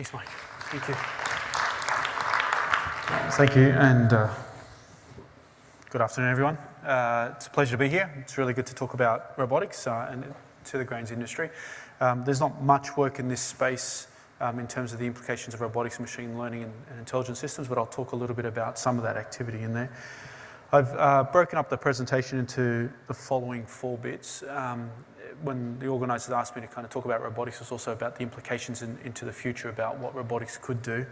Thanks, Mike. Thank you. Thank you, and uh, good afternoon, everyone. Uh, it's a pleasure to be here. It's really good to talk about robotics uh, and to the grains industry. Um, there's not much work in this space um, in terms of the implications of robotics machine learning and, and, intelligent systems, but I'll talk a little bit about some of that activity in there. I've uh, broken up the presentation into the following four bits. Um, when the organisers asked me to kind of talk about robotics, it's also about the implications in, into the future about what robotics could do.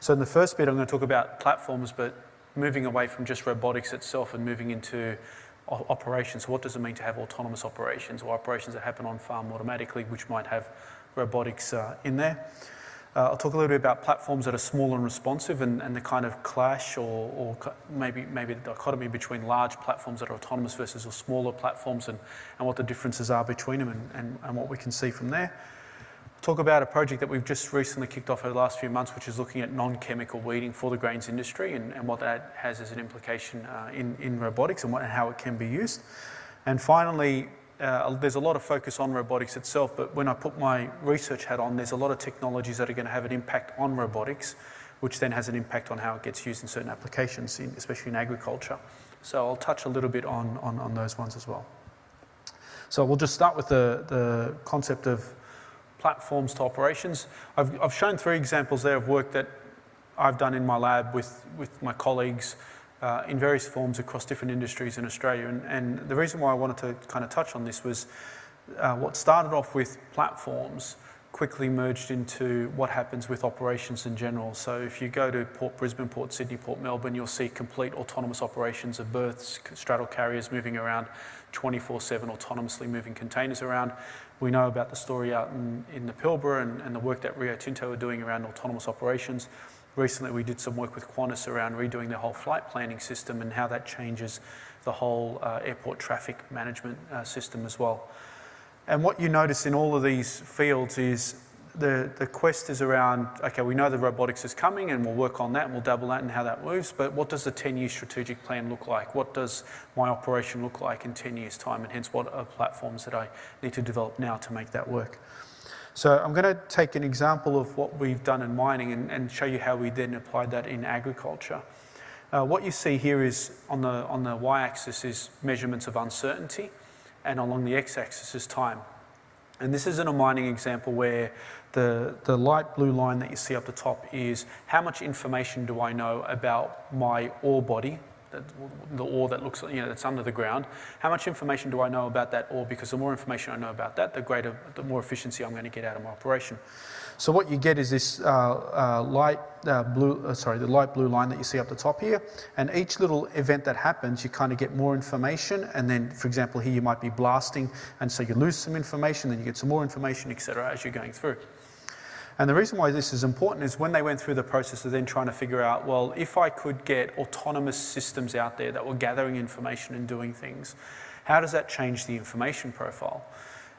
So in the first bit, I'm going to talk about platforms, but moving away from just robotics itself and moving into operations. What does it mean to have autonomous operations or operations that happen on farm automatically, which might have robotics uh, in there? Uh, I'll talk a little bit about platforms that are small and responsive and, and the kind of clash or, or, maybe, maybe the dichotomy between large platforms that are autonomous versus smaller platforms and, and what the differences are between them and, and, and what we can see from there. I'll talk about a project that we've just recently kicked off over the last few months, which is looking at non-chemical weeding for the grains industry and, and what that has as an implication uh, in, in robotics and, what, and how it can be used. And finally, uh, there's a lot of focus on robotics itself, but when I put my research hat on, there's a lot of technologies that are going to have an impact on robotics, which then has an impact on how it gets used in certain applications, in, especially in agriculture. So I'll touch a little bit on, on, on those ones as well. So we'll just start with the, the concept of platforms to operations. I've, I've shown three examples there of work that I've done in my lab with, with my colleagues uh, in various forms across different industries in Australia. And, and, the reason why I wanted to kind of touch on this was uh, what started off with platforms quickly merged into what happens with operations in general. So if you go to Port Brisbane, Port Sydney, Port Melbourne, you'll see complete autonomous operations of berths, straddle carriers moving around 24-7 autonomously moving containers around. We know about the story out in, in the Pilbara and, and the work that Rio Tinto are doing around autonomous operations. Recently, we did some work with Qantas around redoing the whole flight planning system and how that changes the whole uh, airport traffic management uh, system as well. And what you notice in all of these fields is the, the quest is around, okay, we know the robotics is coming and we'll work on that and we'll double that and how that moves, but what does the 10-year strategic plan look like? What does my operation look like in 10 years' time? And hence, what are platforms that I need to develop now to make that work? So I'm going to take an example of what we've done in mining and, and show you how we then applied that in agriculture. Uh, what you see here is on the, on the y-axis is measurements of uncertainty and along the x-axis is time. And this is in a mining example where the, the light blue line that you see up the top is how much information do I know about my ore body, the ore that looks, you know, that's under the ground. How much information do I know about that ore? Because the more information I know about that, the greater, the more efficiency I'm going to get out of my operation. So what you get is this uh, uh, light uh, blue, uh, sorry, the light blue line that you see up the top here. And each little event that happens, you kind of get more information. And then, for example, here you might be blasting, and so you lose some information, then you get some more information, etc., as you're going through. And the reason why this is important is when they went through the process of then trying to figure out, well, if I could get autonomous systems out there that were gathering information and doing things, how does that change the information profile?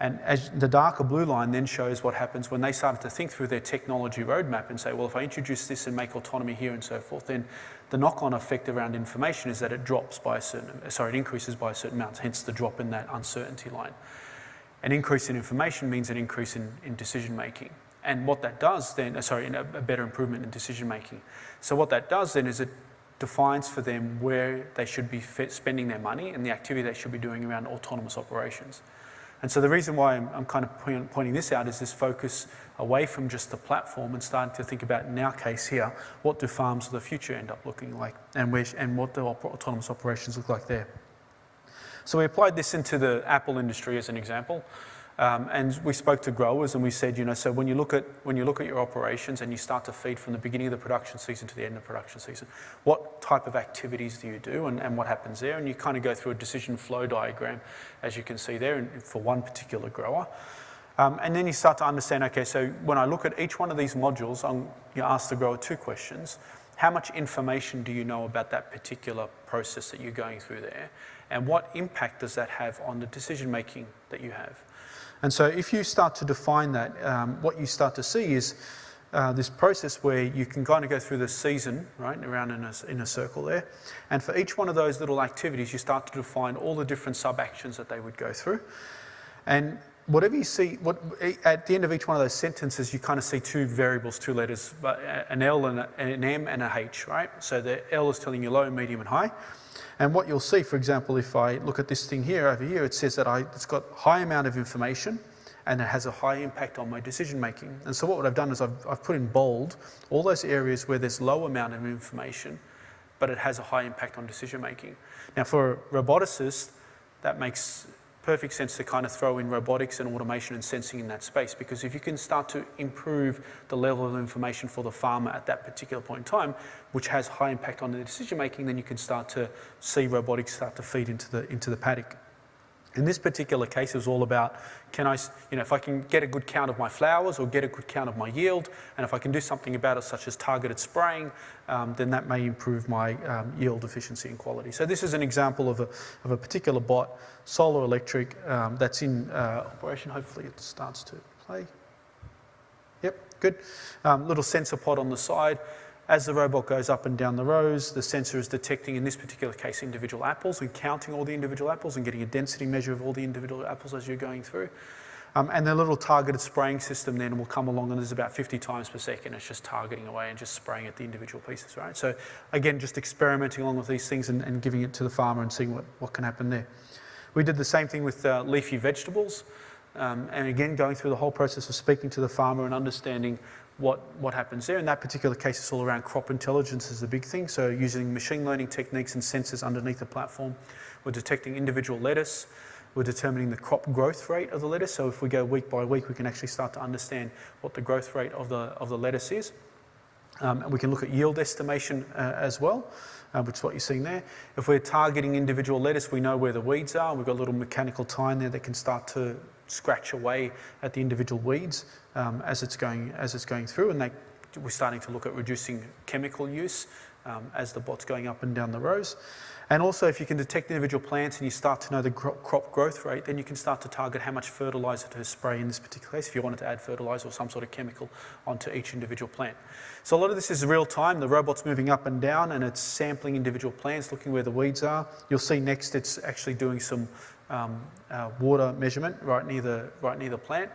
And as the darker blue line then shows what happens when they started to think through their technology roadmap and say, well, if I introduce this and make autonomy here and so forth, then the knock-on effect around information is that it drops by a certain, sorry, it increases by a certain amount, hence the drop in that uncertainty line. An increase in information means an increase in, in decision making. And what that does then, uh, sorry, a, a better improvement in decision making. So what that does then is it defines for them where they should be spending their money and the activity they should be doing around autonomous operations. And so the reason why I'm, I'm kind of pointing this out is this focus away from just the platform and starting to think about, in our case here, what do farms of the future end up looking like and, where, and what do autonomous operations look like there. So we applied this into the apple industry as an example. Um, and we spoke to growers and we said, you know, so when you look at when you look at your operations and you start to feed from the beginning of the production season to the end of the production season, what type of activities do you do and, and what happens there? And you kind of go through a decision flow diagram, as you can see there, for one particular grower. Um, and then you start to understand, okay, so when I look at each one of these modules, I'm, you ask the grower two questions. How much information do you know about that particular process that you're going through there? And what impact does that have on the decision making that you have? And so if you start to define that, um, what you start to see is uh, this process where you can kind of go through the season, right, around in a, in a circle there. And for each one of those little activities, you start to define all the different sub-actions that they would go through. And whatever you see, what, at the end of each one of those sentences, you kind of see two variables, two letters, an L and an M and a H, right? So the L is telling you low, medium, and high. And what you'll see, for example, if I look at this thing here over here, it says that I, it's got high amount of information and it has a high impact on my decision making. And so what I've done is I've, I've put in bold all those areas where there's low amount of information, but it has a high impact on decision making. Now for a roboticist, that makes perfect sense to kind of throw in robotics and automation and sensing in that space because if you can start to improve the level of information for the farmer at that particular point in time, which has high impact on the decision making, then you can start to see robotics start to feed into the, into the paddock. In this particular case, it was all about, can I, you know, if I can get a good count of my flowers or get a good count of my yield, and if I can do something about it, such as targeted spraying, um, then that may improve my um, yield efficiency and quality. So this is an example of a, of a particular bot, solar electric, um, that's in uh, operation. Hopefully it starts to play. Yep, good. Um, little sensor pod on the side. As the robot goes up and down the rows, the sensor is detecting, in this particular case, individual apples and counting all the individual apples and getting a density measure of all the individual apples as you're going through. Um, and the little targeted spraying system then will come along and there's about 50 times per second. It's just targeting away and just spraying at the individual pieces, right? So again, just experimenting along with these things and, and giving it to the farmer and seeing what, what can happen there. We did the same thing with uh, leafy vegetables. Um, and again, going through the whole process of speaking to the farmer and understanding what, what happens there. In that particular case, it's all around crop intelligence is a big thing. So using machine learning techniques and sensors underneath the platform, we're detecting individual lettuce, we're determining the crop growth rate of the lettuce. So if we go week by week, we can actually start to understand what the growth rate of the, of the lettuce is. Um, and we can look at yield estimation uh, as well, uh, which is what you're seeing there. If we're targeting individual lettuce, we know where the weeds are. We've got a little mechanical tine there that can start to scratch away at the individual weeds um, as it's going as it's going through, and they, we're starting to look at reducing chemical use um, as the bot's going up and down the rows. And also, if you can detect individual plants and you start to know the crop growth rate, then you can start to target how much fertilizer to spray in this particular case if you wanted to add fertilizer or some sort of chemical onto each individual plant. So a lot of this is real time. The robot's moving up and down and it's sampling individual plants, looking where the weeds are. You'll see next it's actually doing some um, uh, water measurement right near the, right near the plant.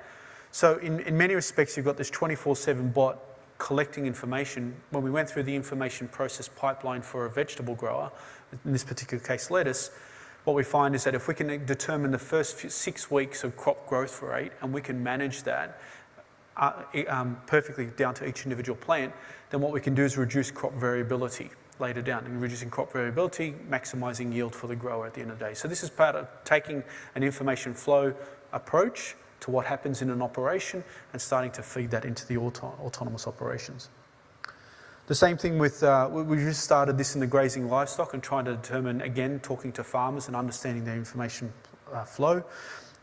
So in, in many respects, you've got this 24-7 bot collecting information. When we went through the information process pipeline for a vegetable grower, in this particular case lettuce, what we find is that if we can determine the first six weeks of crop growth rate and we can manage that uh, um, perfectly down to each individual plant, then what we can do is reduce crop variability later down and reducing crop variability, maximizing yield for the grower at the end of the day. So this is part of taking an information flow approach to what happens in an operation and starting to feed that into the auto autonomous operations. The same thing with, uh, we just started this in the grazing livestock and trying to determine, again, talking to farmers and understanding their information uh, flow.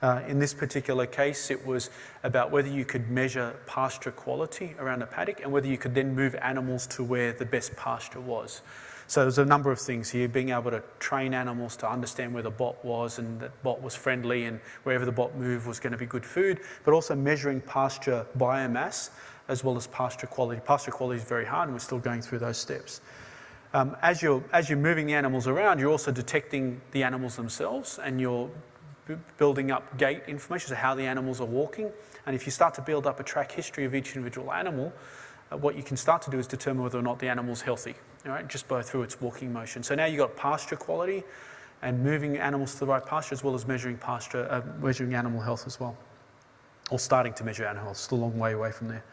Uh, in this particular case, it was about whether you could measure pasture quality around a paddock and whether you could then move animals to where the best pasture was. So there's a number of things here, being able to train animals to understand where the bot was and that bot was friendly and wherever the bot moved was going to be good food, but also measuring pasture biomass as well as pasture quality. Pasture quality is very hard and we're still going through those steps. Um, as, you're, as you're moving the animals around, you're also detecting the animals themselves and you're building up gait information, so how the animals are walking. And if you start to build up a track history of each individual animal, uh, what you can start to do is determine whether or not the animal's healthy, right? just by through its walking motion. So now you've got pasture quality and moving animals to the right pasture as well as measuring pasture, uh, measuring animal health as well. Or starting to measure animal health, still a long way away from there.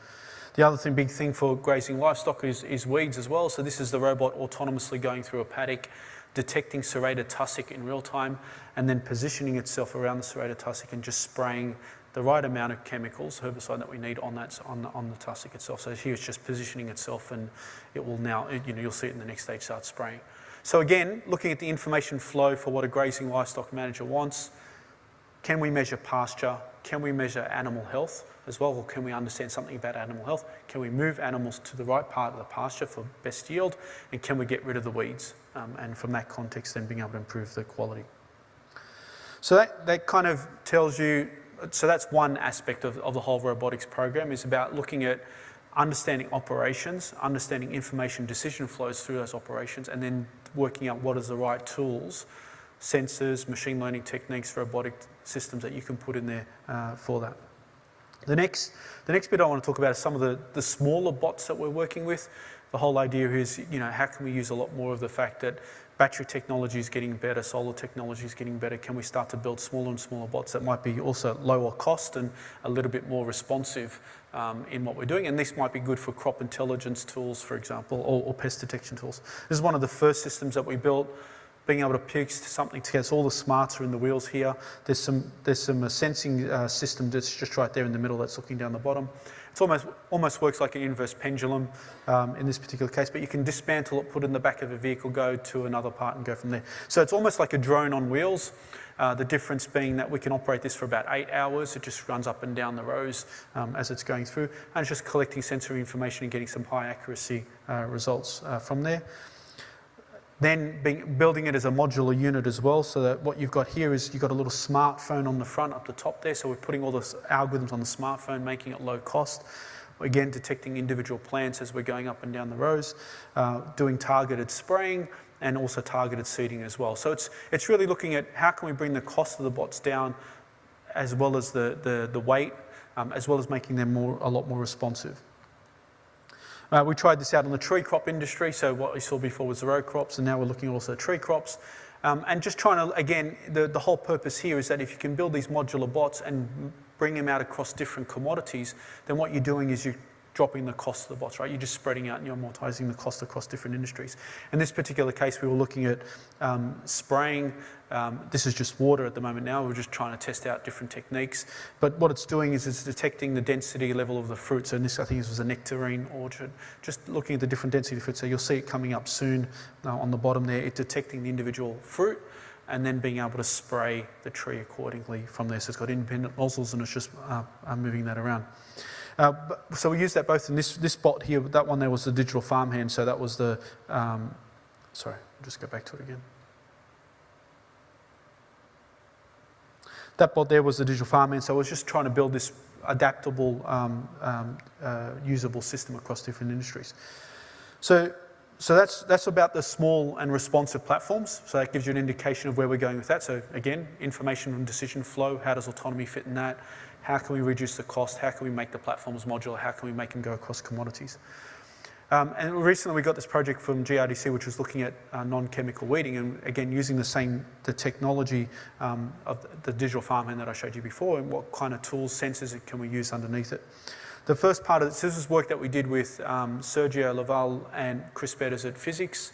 The other thing, big thing for grazing livestock is, is weeds as well. So this is the robot autonomously going through a paddock, detecting serrated tussock in real time, and then positioning itself around the serrated tussock and just spraying the right amount of chemicals, herbicide that we need on that on the, on the tussock itself. So here it's just positioning itself, and it will now, you know, you'll see it in the next stage start spraying. So again, looking at the information flow for what a grazing livestock manager wants, can we measure pasture? Can we measure animal health as well? Or can we understand something about animal health? Can we move animals to the right part of the pasture for best yield? And can we get rid of the weeds? Um, and from that context, then being able to improve the quality. So that, that kind of tells you, so that's one aspect of, of the whole robotics program is about looking at understanding operations, understanding information decision flows through those operations, and then working out what is the right tools sensors, machine learning techniques, robotic systems that you can put in there uh, for that. The next, the next bit I want to talk about is some of the, the smaller bots that we're working with. The whole idea is, you know, how can we use a lot more of the fact that battery technology is getting better, solar technology is getting better. Can we start to build smaller and smaller bots that might be also lower cost and a little bit more responsive um, in what we're doing? And this might be good for crop intelligence tools, for example, or, or pest detection tools. This is one of the first systems that we built being able to piece something together. So all the smarts are in the wheels here. There's some, there's some uh, sensing uh, system that's just right there in the middle that's looking down the bottom. It almost, almost works like an inverse pendulum um, in this particular case, but you can dismantle it, put it in the back of a vehicle, go to another part and go from there. So it's almost like a drone on wheels. Uh, the difference being that we can operate this for about eight hours. It just runs up and down the rows um, as it's going through, and it's just collecting sensory information and getting some high accuracy uh, results uh, from there. Then being, building it as a modular unit as well, so that what you've got here is you've got a little smartphone on the front up the top there, so we're putting all the algorithms on the smartphone, making it low cost. Again, detecting individual plants as we're going up and down the rows, uh, doing targeted spraying, and also targeted seeding as well. So it's, it's really looking at how can we bring the cost of the bots down as well as the, the, the weight, um, as well as making them more, a lot more responsive. Uh, we tried this out on the tree crop industry, so what we saw before was the row crops, and now we're looking also at tree crops. Um, and just trying to, again, the, the whole purpose here is that if you can build these modular bots and bring them out across different commodities, then what you're doing is you're dropping the cost of the bots, right? You're just spreading out and you're amortizing the cost across different industries. In this particular case, we were looking at um, spraying. Um, this is just water at the moment now. We're just trying to test out different techniques. But what it's doing is it's detecting the density level of the fruit. So this, I think this was a nectarine orchard. Just looking at the different density of fruit. So you'll see it coming up soon uh, on the bottom there. It's detecting the individual fruit and then being able to spray the tree accordingly from there. So it's got independent nozzles and it's just uh, uh moving that around. Uh, so we use that both in this, this bot here, that one there was the digital farmhand, so that was the, um, sorry, I'll just go back to it again. That bot there was the digital farmhand, so I was just trying to build this adaptable, um, um, uh, usable system across different industries. So, so that's, that's about the small and responsive platforms. So that gives you an indication of where we're going with that. So again, information and decision flow, how does autonomy fit in that? How can we reduce the cost? How can we make the platforms modular? How can we make them go across commodities? Um, and recently we got this project from GRDC which was looking at uh, non-chemical weeding and again using the same the technology um, of the digital farmhand that I showed you before and what kind of tools, sensors can we use underneath it. The first part of this, this is work that we did with um, Sergio Laval and Chris Betters at Physics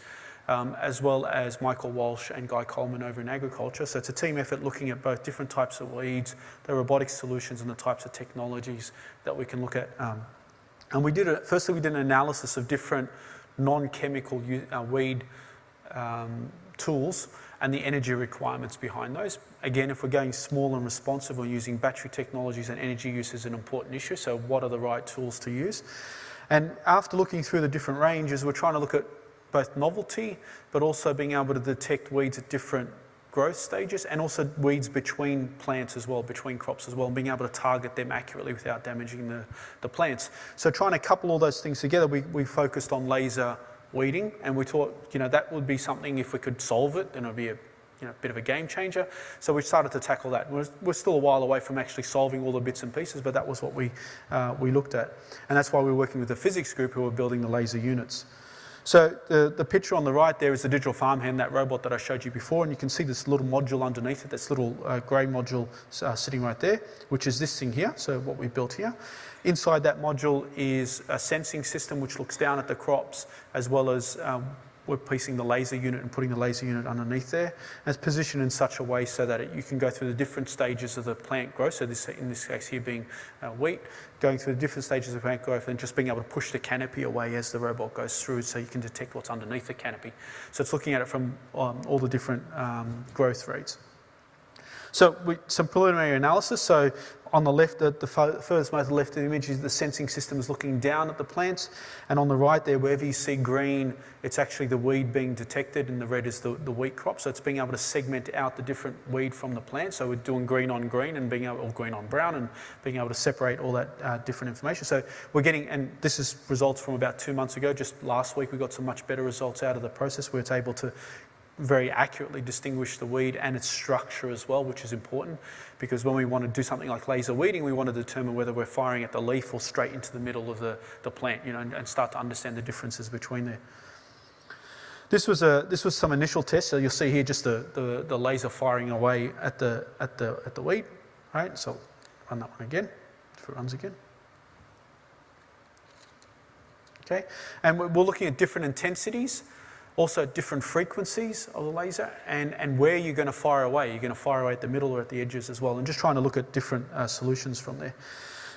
um, as well as Michael Walsh and Guy Coleman over in agriculture. So it's a team effort looking at both different types of weeds, the robotic solutions and the types of technologies that we can look at. Um, and we did it, firstly we did an analysis of different non-chemical uh, weed um, tools and the energy requirements behind those. Again, if we're going small and responsive, we're using battery technologies and energy use is an important issue, so what are the right tools to use? And after looking through the different ranges, we're trying to look at both novelty, but also being able to detect weeds at different growth stages and also weeds between plants as well, between crops as well, and being able to target them accurately without damaging the, the plants. So trying to couple all those things together, we, we focused on laser weeding and we thought, you know, that would be something if we could solve it, then it would be a you know, bit of a game changer. So we started to tackle that. We're, we're, still a while away from actually solving all the bits and pieces, but that was what we, uh, we looked at. And that's why we're working with the physics group who are building the laser units. So the, the picture on the right there is the digital farmhand, that robot that I showed you before, and you can see this little module underneath it, this little uh, grey module uh, sitting right there, which is this thing here, so what we built here. Inside that module is a sensing system which looks down at the crops as well as um, we're piecing the laser unit and putting the laser unit underneath there. And it's positioned in such a way so that it, you can go through the different stages of the plant growth. So this, in this case here being uh, wheat, going through the different stages of plant growth and just being able to push the canopy away as the robot goes through so you can detect what's underneath the canopy. So it's looking at it from um, all the different um, growth rates. So we, some preliminary analysis. So on the left, the, the furthest most left of the image is the sensing system is looking down at the plants. And on the right there, wherever you see green, it's actually the weed being detected and the red is the, the wheat crop. So it's being able to segment out the different weed from the plant. So we're doing green on green and being able, or green on brown and being able to separate all that uh, different information. So we're getting, and this is results from about two months ago. Just last week, we got some much better results out of the process where it's able to very accurately distinguish the weed and its structure as well, which is important because when we want to do something like laser weeding, we want to determine whether we're firing at the leaf or straight into the middle of the, the plant, you know, and, and start to understand the differences between there. This was, a, this was some initial tests. So you'll see here just the, the, the laser firing away at the, at the, at the weed, right? So run that one again, if it runs again. Okay, and we're looking at different intensities also different frequencies of the laser and, and where you're going to fire away. You're going to fire away at the middle or at the edges as well, and just trying to look at different uh, solutions from there.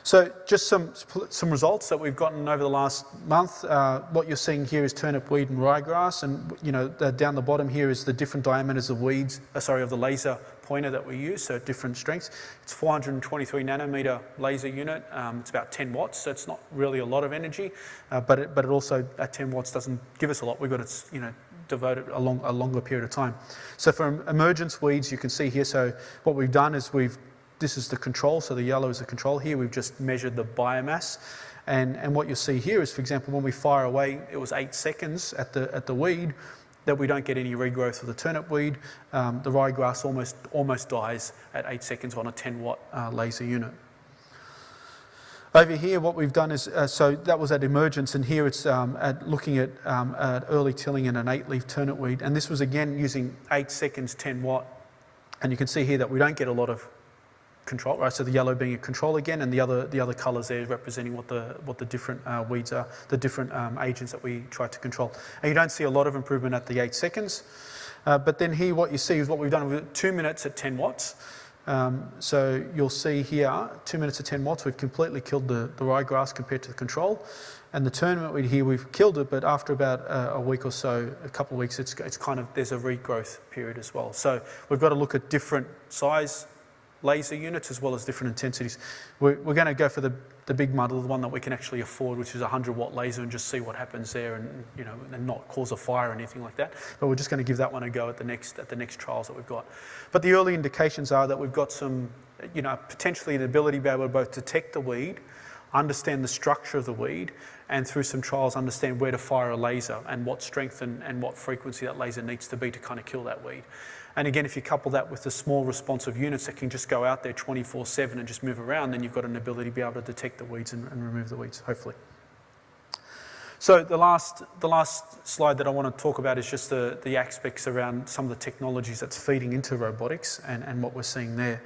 So just some, some results that we've gotten over the last month. Uh, what you're seeing here is turnip weed and ryegrass, and you know down the bottom here is the different diameters of weeds, uh, sorry, of the laser pointer that we use, so different strengths. It's 423 nanometer laser unit. Um, it's about 10 watts, so it's not really a lot of energy, uh, but it, but it also at 10 watts doesn't give us a lot. We've got to you know devote it a, long, a longer period of time. So for emergence weeds, you can see here. So what we've done is we've this is the control, so the yellow is the control. Here we've just measured the biomass. And, and what you'll see here is, for example, when we fire away, it was eight seconds at the, at the weed, that we don't get any regrowth of the turnip weed. Um, the ryegrass almost, almost dies at eight seconds on a 10 watt uh, laser unit. Over here, what we've done is, uh, so that was at emergence, and here it's um, at looking at, um, at early tilling in an eight leaf turnip weed. And this was again using eight seconds, 10 watt. And you can see here that we don't get a lot of control, right? So the yellow being a control again, and the other the other colours there representing what the what the different uh, weeds are, the different um, agents that we try to control. And you don't see a lot of improvement at the eight seconds, uh, but then here what you see is what we've done with two minutes at 10 watts. Um, so you'll see here, two minutes at 10 watts, we've completely killed the, the ryegrass compared to the control. And the turnip weed here, we've killed it, but after about a, a week or so, a couple of weeks, it's, it's kind of, there's a regrowth period as well. So we've got to look at different size laser units as well as different intensities. We're, we're going to go for the, the big model, the one that we can actually afford, which is a 100 watt laser and just see what happens there and, you know, and not cause a fire or anything like that. But we're just going to give that one a go at the next, at the next trials that we've got. But the early indications are that we've got some, you know, potentially an ability to be able to both detect the weed, understand the structure of the weed, and through some trials understand where to fire a laser and what strength and, and what frequency that laser needs to be to kind of kill that weed. And again, if you couple that with the small responsive units that can just go out there 24-7 and just move around, then you've got an ability to be able to detect the weeds and, and remove the weeds, hopefully. So the last, the last slide that I want to talk about is just the, the aspects around some of the technologies that's feeding into robotics and, and what we're seeing there.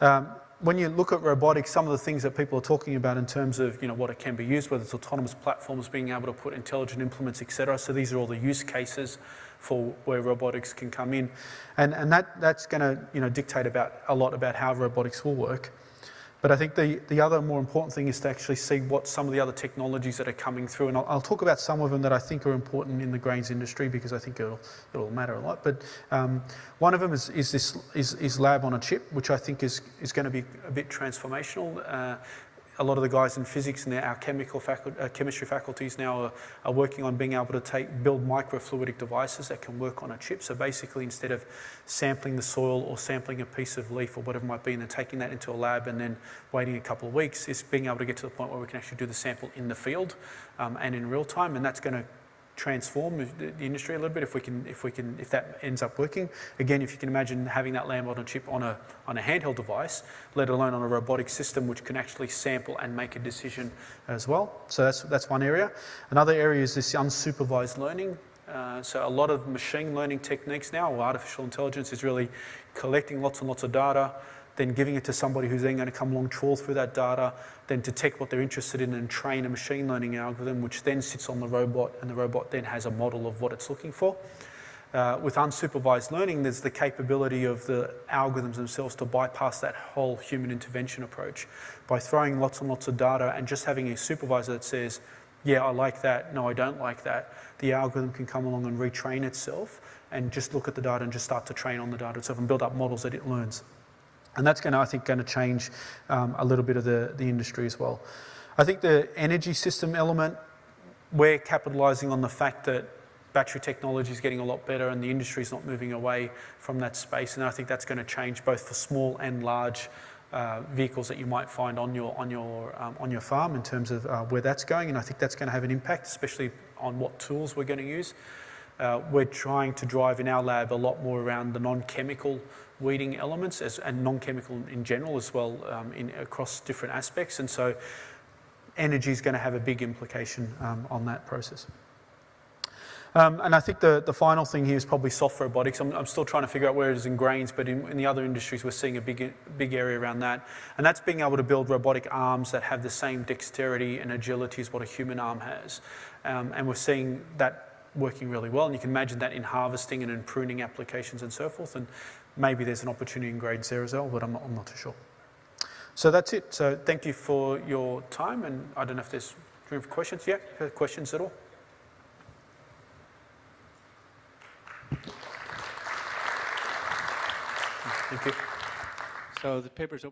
Um, when you look at robotics, some of the things that people are talking about in terms of you know, what it can be used, whether it's autonomous platforms, being able to put intelligent implements, etc. So these are all the use cases for where robotics can come in. And, and that, that's going to you know, dictate about, a lot about how robotics will work. But I think the, the other more important thing is to actually see what some of the other technologies that are coming through. And I'll, I'll talk about some of them that I think are important in the grains industry because I think it'll, it'll matter a lot. But um, one of them is, is this is, is lab on a chip, which I think is, is going to be a bit transformational. Uh, a lot of the guys in physics and our chemical faculty, uh, chemistry faculties now are, are, working on being able to take, build microfluidic devices that can work on a chip. So basically, instead of sampling the soil or sampling a piece of leaf or whatever it might be, and then taking that into a lab and then waiting a couple of weeks, is being able to get to the point where we can actually do the sample in the field um, and in real time, and that's going to transform the industry a little bit if we can, if we can, if that ends up working. Again, if you can imagine having that on a chip on a, on a handheld device, let alone on a robotic system which can actually sample and make a decision as well. So that's, that's one area. Another area is this unsupervised learning. Uh, so a lot of machine learning techniques now, or artificial intelligence, is really collecting lots and lots of data, then giving it to somebody who's then going to come along, trawl through that data, then detect what they're interested in and train a machine learning algorithm, which then sits on the robot, and the robot then has a model of what it's looking for. Uh, with unsupervised learning, there's the capability of the algorithms themselves to bypass that whole human intervention approach by throwing lots and lots of data and just having a supervisor that says, yeah, I like that, no, I don't like that. The algorithm can come along and retrain itself and just look at the data and just start to train on the data itself and build up models that it learns. And that's going to, I think, going to change um, a little bit of the, the industry as well. I think the energy system element, we're capitalising on the fact that battery technology is getting a lot better and the industry is not moving away from that space. And I think that's going to change both for small and large uh, vehicles that you might find on your, on your, um, on your farm in terms of uh, where that's going. And I think that's going to have an impact, especially on what tools we're going to use. Uh, we're trying to drive in our lab a lot more around the non-chemical weeding elements as, and non-chemical in general as well um, in, across different aspects. And so energy is going to have a big implication um, on that process. Um, and I think the, the final thing here is probably soft robotics. I'm, I'm still trying to figure out where it is in grains, but in, in the other industries, we're seeing a big, big area around that. And that's being able to build robotic arms that have the same dexterity and agility as what a human arm has. Um, and we're seeing that working really well. And you can imagine that in harvesting and in pruning applications and so forth. And maybe there's an opportunity in grades there as well, but I'm not, I'm not too sure. So that's it. So thank you for your time. And I don't know if there's room for questions. Yeah, questions at all? Thank you. So the paper's open.